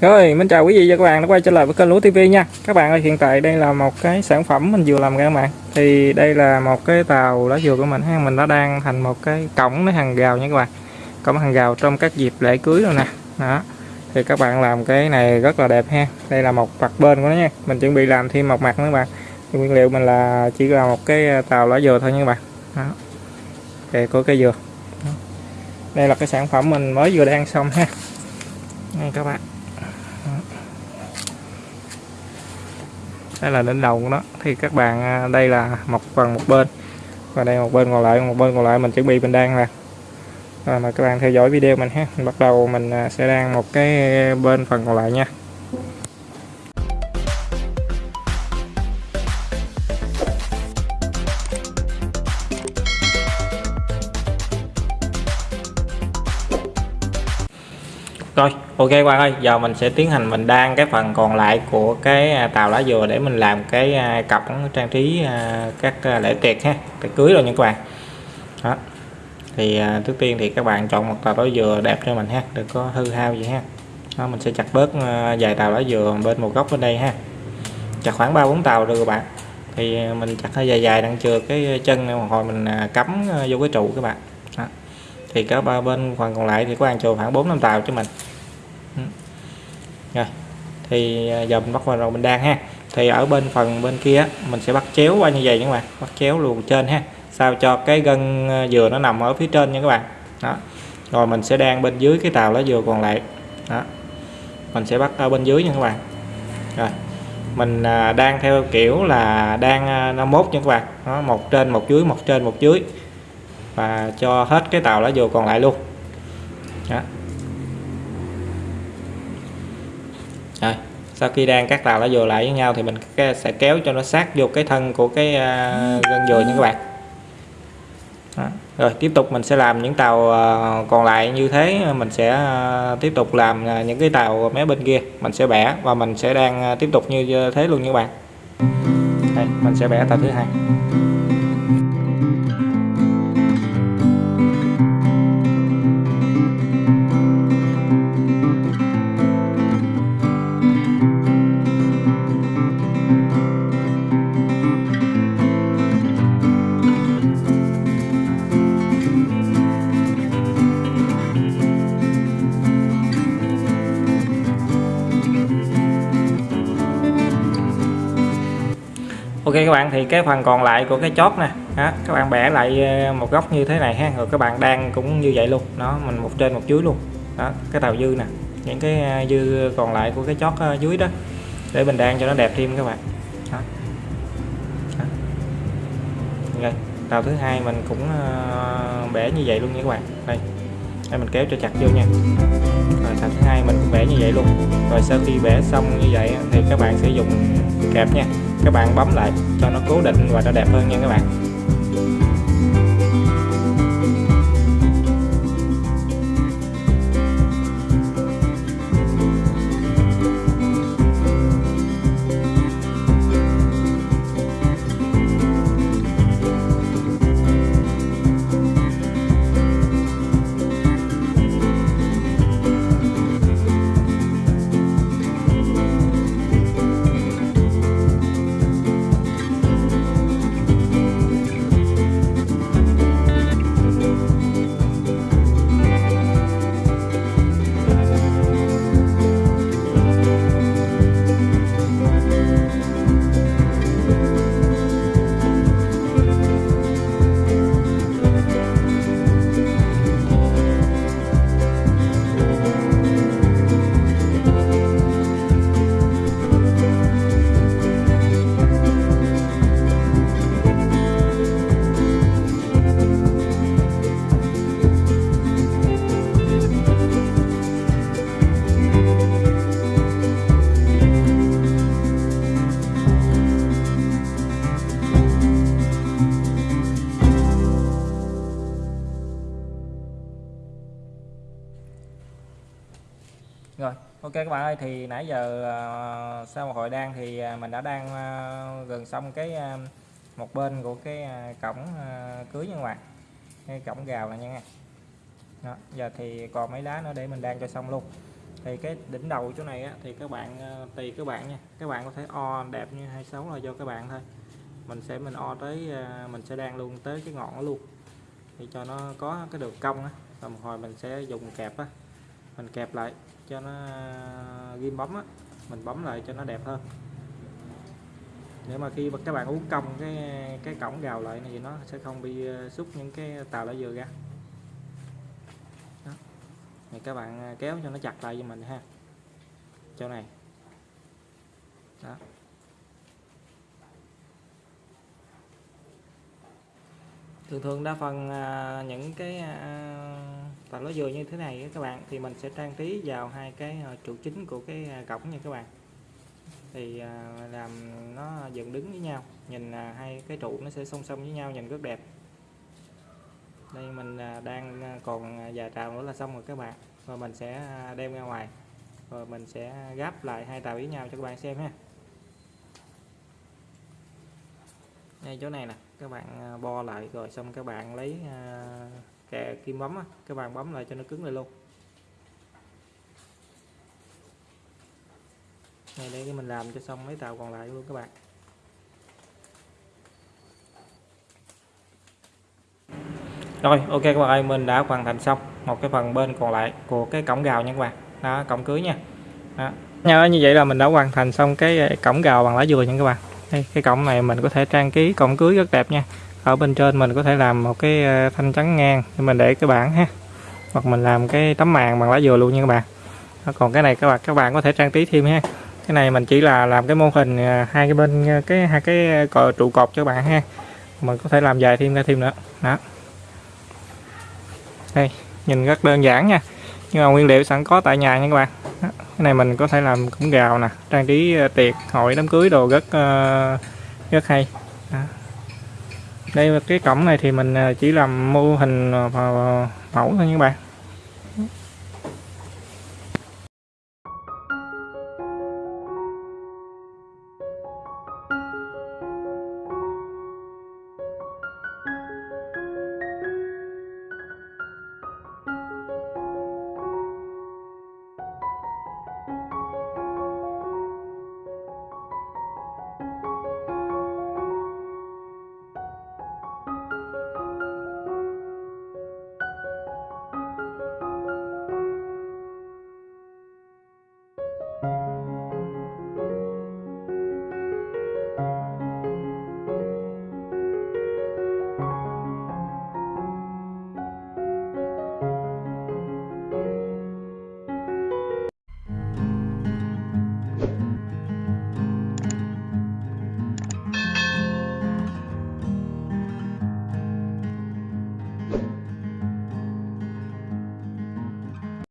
Rồi, mình chào quý vị và các bạn đã quay trở lại với kênh Lúa TV nha. Các bạn ơi, hiện tại đây là một cái sản phẩm mình vừa làm ra các bạn. Thì đây là một cái tàu lá dừa của mình ha, mình đã đang thành một cái cổng nó hàng gào nha các bạn. Cổng hàng gào trong các dịp lễ cưới rồi nè. Đó. Thì các bạn làm cái này rất là đẹp ha. Đây là một mặt bên của nó nha. Mình chuẩn bị làm thêm một mặt nữa các bạn. Thì nguyên liệu mình là chỉ là một cái tàu lá dừa thôi nha các bạn. Đó. cây của cây dừa. Đó. Đây là cái sản phẩm mình mới vừa đang xong ha. Đây các bạn. Đây là đỉnh đầu của nó. Thì các bạn à, đây là một phần một bên. Và đây một bên còn lại, một bên còn lại mình chuẩn bị, mình đang là. Rồi mà các bạn theo dõi video mình ha. Mình bắt đầu mình à, sẽ đang một cái à, bên phần còn lại nha. Rồi, ok các bạn ơi, giờ mình sẽ tiến hành mình đan cái phần còn lại của cái à, tàu lá dừa để mình làm cái à, cặp trang trí à, các lễ tiệc ha, tiệc cưới rồi nha các bạn. Đó. Thì trước tiên thì các bạn chọn một tàu lá dừa đẹp cho mình ha, đừng có hư hao gì ha. Đó, mình sẽ chặt bớt vài tàu lá dừa bên một góc bên đây ha. Chặt khoảng 3 4 tàu được các bạn. Thì mình chặt hơi dài dài đang chừa cái chân này một hồi mình cắm vô cái trụ các bạn. Đó thì cả ba bên phần còn lại thì có ăn chừa khoảng bốn năm tàu cho mình rồi thì à, giờ mình bắt vào rồi mình đang ha. Thì ở bên phần bên kia mình sẽ bắt chéo qua như vậy các bạn. Bắt chéo luồn trên ha. Sao cho cái gân à, dừa nó nằm ở phía trên nha các bạn. Đó. Rồi mình sẽ đang bên dưới cái tàu lá dừa còn lại. Đó. Mình sẽ bắt ở bên dưới nha các bạn. Rồi. Mình à, đang theo kiểu là đang 51 nha các bạn. Đó, một trên một dưới một trên một dưới. Và cho hết cái tàu lá dừa còn lại luôn. Đó. Sau khi đang các tàu nó dừa lại với nhau thì mình sẽ kéo cho nó sát vô cái thân của cái à, gân dừa nha các bạn. Đó. rồi tiếp tục mình sẽ làm những tàu à, còn lại như thế, mình sẽ à, tiếp tục làm những cái tàu mé bên kia. Mình sẽ bẻ và mình sẽ đang tiếp tục như thế luôn nha các bạn. Đây, mình sẽ bẻ tàu thứ hai. Ok các bạn thì cái phần còn lại của cái chót nè. Đó, các bạn bẻ lại ờ, một góc như thế này ha. Rồi các bạn đang cũng như vậy luôn. Đó mình một trên một dưới luôn. Đó cái tàu dư nè. Những cái ờ, dư còn lại của cái chót ờ, dưới đó để mình đang cho nó đẹp thêm các bạn. Đó. Đó. Rồi, tàu thứ hai mình cũng bẻ như vậy luôn nha các bạn. Đây đây mình kéo cho chặt vô nha. Rồi tàu thứ hai mình cũng bẻ như vậy luôn. Rồi sau khi bẻ xong như vậy thì các bạn sử dụng kẹp nha các bạn bấm lại cho nó cố định và nó đẹp hơn nha các bạn. Ok các bạn ơi thì nãy giờ ờ, sau một hồi đan thì ờ, mình đã đang ờ, gần xong cái một bên của cái cổng cưới nha các bạn. Cái cổng gào này nha đó giờ thì còn mấy lá nữa để mình đan cho xong luôn. Thì cái đỉnh đầu chỗ này á, thì các bạn tùy các bạn nha. Các bạn có thể o đẹp như 26 là do các bạn thôi. Mình sẽ mình o tới mình sẽ đan luôn tới cái ngọn luôn. Thì cho nó có cái đường cong á. Và một hồi mình sẽ dùng kẹp á. Mình kẹp lại cho nó ghim bấm á, mình bấm lại cho nó đẹp hơn. Để mà khi mà các bạn uống cong cái cái cổng gào lại này thì nó sẽ không bị ờ, xúc những cái tàu lá dừa ra. Đó. thì các bạn ờ, kéo cho nó chặt lại cho mình ha. Chỗ này. Đó. Thường thường đa phần à, những cái à, tàu lá dừa như thế này các bạn thì mình sẽ trang trí vào hai cái à, trụ chính của cái à, cổng nha các bạn. Thì à, làm nó dựng đứng với nhau nhìn à, hai cái trụ nó sẽ song song với nhau nhìn rất đẹp. Đây mình à, đang à, còn vài trào nữa là xong rồi các bạn. Và mình sẽ đem ra ngoài. Rồi mình sẽ gáp lại hai tàu với nhau cho các bạn xem ha. Ngay chỗ này nè các bạn à, bo lại rồi xong các bạn lấy à, kè kim bấm các bạn bấm lại cho nó cứng lại luôn. Này, để mình làm cho xong mấy tàu còn lại luôn các bạn. Rồi, ok các bạn ơi, mình đã hoàn thành xong một cái phần bên còn lại của cái cổng gào nha các bạn. Đó, cổng cưới nha. Đó. như vậy là mình đã hoàn thành xong cái à, cổng gào bằng lá dừa nha các bạn đây, cái cổng này mình có thể trang trí cổng cưới rất đẹp nha. Ở bên trên mình có thể làm một cái ờ, thanh trắng ngang để mình để cái bảng ha. Hoặc mình làm cái tấm màn bằng lá dừa luôn nha các bạn. Đó, còn cái này các bạn các bạn có thể trang trí thêm ha. Cái này mình chỉ là làm cái mô hình ờ, hai cái bên ờ, cái hai cái cò trụ cột cho các bạn ha. Mình có thể làm dài thêm ra thêm nữa. Đó. Đây nhìn rất đơn giản nha. Nhưng mà nguyên liệu sẵn có tại nhà nha các bạn cái này mình có thể làm cổng gào nè, trang trí ờ, tiệc, hội, đám cưới đồ rất ờ, rất hay đó. đây, cái cổng này thì mình ờ, chỉ làm mô hình mẫu thôi các bạn